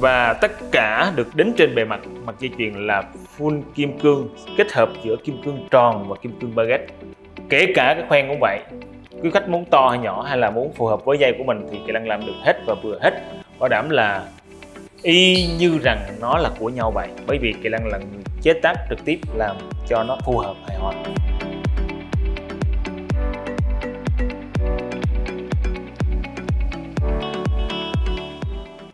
và tất cả được đính trên bề mặt mặt dây chuyền là full kim cương, kết hợp giữa kim cương tròn và kim cương baguette. Kể cả cái khoen cũng vậy, quý khách muốn to hay nhỏ hay là muốn phù hợp với dây của mình thì kỹ năng làm được hết và vừa hết. Bảo đảm là y như rằng nó là của nhau vậy, bởi vì kỹ năng là người chế tác trực tiếp làm cho nó phù hợp hài hòa.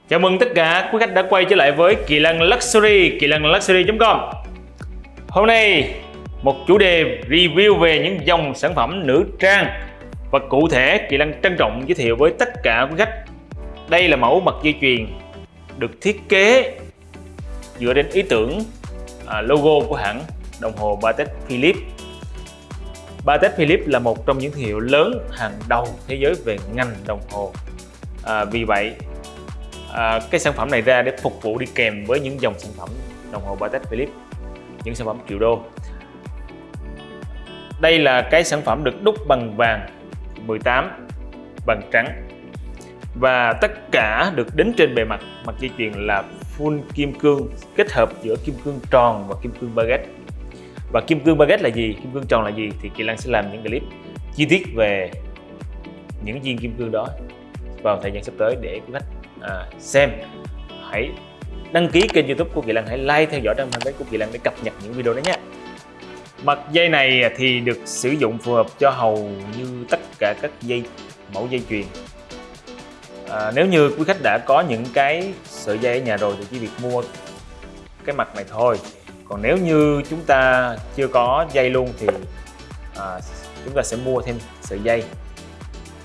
Chào mừng tất cả quý khách đã quay trở lại với Kỳ Lân Luxury, kỳ lân luxury.com Hôm nay một chủ đề review về những dòng sản phẩm nữ trang. Và cụ thể Kỳ Lân trân trọng giới thiệu với tất cả quý khách đây là mẫu mặt dây chuyền được thiết kế dựa trên ý tưởng à, logo của hãng đồng hồ Patek Philippe. Patek Philippe là một trong những thương hiệu lớn hàng đầu thế giới về ngành đồng hồ. À, vì vậy à, cái sản phẩm này ra để phục vụ đi kèm với những dòng sản phẩm đồng hồ Patek Philippe những sản phẩm triệu đô. Đây là cái sản phẩm được đúc bằng vàng 18 bằng trắng. Và tất cả được đính trên bề mặt mặt dây chuyền là full kim cương kết hợp giữa kim cương tròn và kim cương baguette. Và kim cương baguette là gì? Kim cương tròn là gì? Thì kỳ lan sẽ làm những clip chi tiết về những viên kim cương đó vào thời gian sắp tới để quý khách à, xem hãy đăng ký kênh youtube của kỳ lan hãy like theo dõi trang fanpage của kỳ lan để cập nhật những video đó nhé mặt dây này thì được sử dụng phù hợp cho hầu như tất cả các dây mẫu dây chuyền. À, nếu như quý khách đã có những cái sợi dây ở nhà rồi thì chỉ việc mua cái mặt này thôi. Còn nếu như chúng ta chưa có dây luôn thì à, chúng ta sẽ mua thêm sợi dây.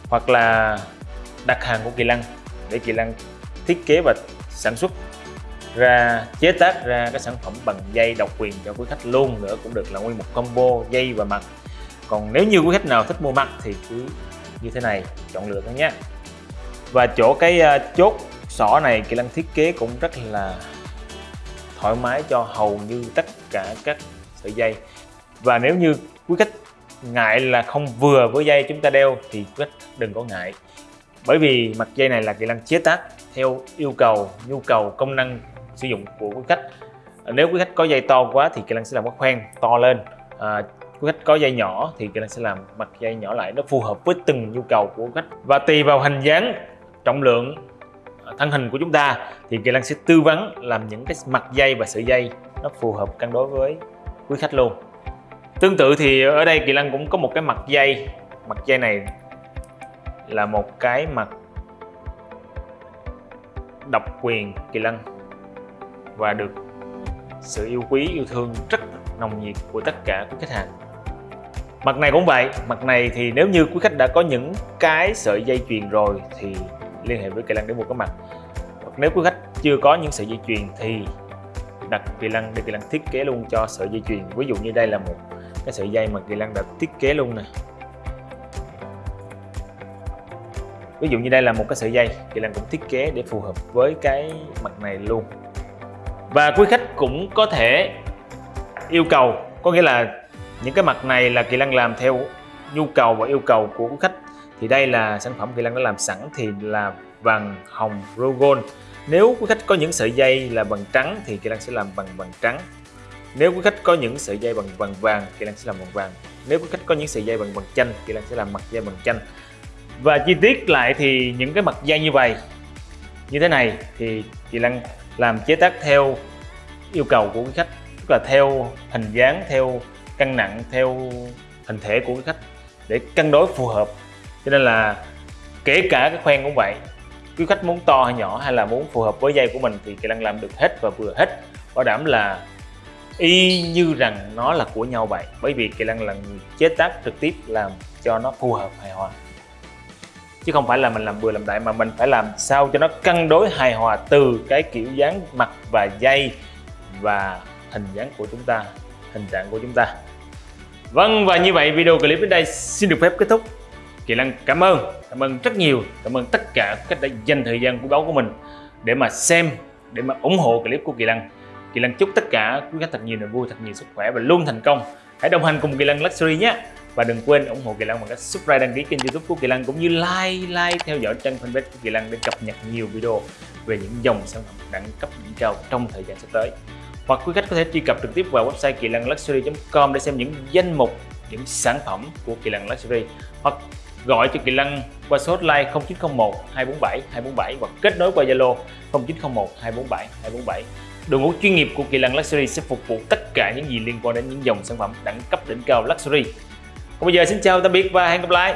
Hoặc là đặt hàng của Kỳ Lăng để Kỳ Lăng thiết kế và sản xuất ra, chế tác ra cái sản phẩm bằng dây độc quyền cho quý khách luôn nữa cũng được là nguyên một combo dây và mặt. Còn nếu như quý khách nào thích mua mặt thì cứ như thế này, chọn lựa thôi nhé. Và chỗ cái ờ, chốt sỏ này Kỳ Lăng thiết kế cũng rất là thoải mái cho hầu như tất cả các sợi dây. Và nếu như quý khách ngại là không vừa với dây chúng ta đeo thì quý khách đừng có ngại bởi vì mặt dây này là kỹ năng chế tác theo yêu cầu nhu cầu công năng sử dụng của quý khách. Nếu quý khách có dây to quá thì kỹ năng sẽ làm cái khoen to lên. À, quý khách có dây nhỏ thì kỹ năng sẽ làm mặt dây nhỏ lại nó phù hợp với từng nhu cầu của khách. Và tùy vào hình dáng trọng lượng à, thân hình của chúng ta thì kỹ năng sẽ tư vấn làm những cái mặt dây và sợi dây nó phù hợp cân đối với quý khách luôn. Tương tự thì ở đây Kỳ năng cũng có một cái mặt dây. Mặt dây này là một cái mặt độc quyền Kỳ lân và được sự yêu quý yêu thương rất nồng nhiệt của tất cả quý khách hàng. Mặt này cũng vậy mặt này thì nếu như quý khách đã có những cái sợi dây chuyền rồi thì liên hệ với Kỳ lân để mua cái mặt. Nếu quý khách chưa có những sợi dây chuyền thì đặt Kỳ lân, để Kỳ lân thiết kế luôn cho sợi dây chuyền. Ví dụ như đây là một cái sợi dây mà Kỳ lân đã thiết kế luôn nè. Ví dụ như đây là một cái sợi dây thì Lan cũng thiết kế để phù hợp với cái mặt này luôn. Và quý khách cũng có thể yêu cầu, có nghĩa là những cái mặt này là Kỳ Lăng làm theo nhu cầu và yêu cầu của quý khách. Thì đây là sản phẩm Kỳ Lăng đã làm sẵn thì là vàng hồng Rogon. Nếu quý khách có những sợi dây là bằng trắng thì Kỳ Lăng sẽ làm bằng bằng trắng. Nếu quý khách có những sợi dây bằng bằng vàng, Kỳ Lăng sẽ làm bằng vàng. Nếu quý khách có những sợi dây bằng bằng chanh, Kỳ Lăng sẽ làm mặt dây bằng chanh và chi tiết lại thì những cái mặt dây như vậy. Như thế này thì chị Lan làm chế tác theo yêu cầu của cái khách, tức là theo hình dáng, theo cân nặng, theo hình thể của cái khách để cân đối phù hợp. Cho nên là kể cả cái khoen cũng vậy, quý khách muốn to hay nhỏ hay là muốn phù hợp với dây của mình thì chị Lan làm được hết và vừa hết. Bảo đảm là y như rằng nó là của nhau vậy, bởi vì Kỳ Lan là người chế tác trực tiếp làm cho nó phù hợp hài hòa chứ không phải là mình làm vừa làm đại, mà mình phải làm sao cho nó cân đối hài hòa từ cái kiểu dáng mặt và dây và hình dáng của chúng ta, hình trạng của chúng ta. Vâng và như vậy video clip đến đây xin được phép kết thúc. Kỳ Lăng cảm ơn. Cảm ơn rất nhiều. Cảm ơn tất cả các đã dành thời gian quý báu của mình để mà xem, để mà ủng hộ clip của Kỳ Lăng Kỳ Lăng chúc tất cả quý khách thật nhiều niềm vui, thật nhiều sức khỏe và luôn thành công. Hãy đồng hành cùng Kỳ Lăng Luxury nhé và đừng quên ủng hộ Kỳ Lân bằng cách subscribe, đăng ký kênh youtube của Kỳ Lân, cũng như like like theo dõi trang fanpage của Kỳ Lân để cập nhật nhiều video về những dòng sản phẩm đẳng cấp đỉnh cao trong thời gian sắp tới. Hoặc quý khách có thể truy cập trực tiếp vào website kỳ lân luxury.com để xem những danh mục, những sản phẩm của kỳ lân luxury. Hoặc gọi cho kỳ lân qua số hotline 0901 247 247 hoặc kết nối qua zalo 0901 247 247 đội ngũ chuyên nghiệp của kỳ lân luxury sẽ phục vụ tất cả những gì liên quan đến những dòng sản phẩm đẳng cấp đỉnh cao luxury còn bây giờ xin chào tạm biệt và hẹn gặp lại.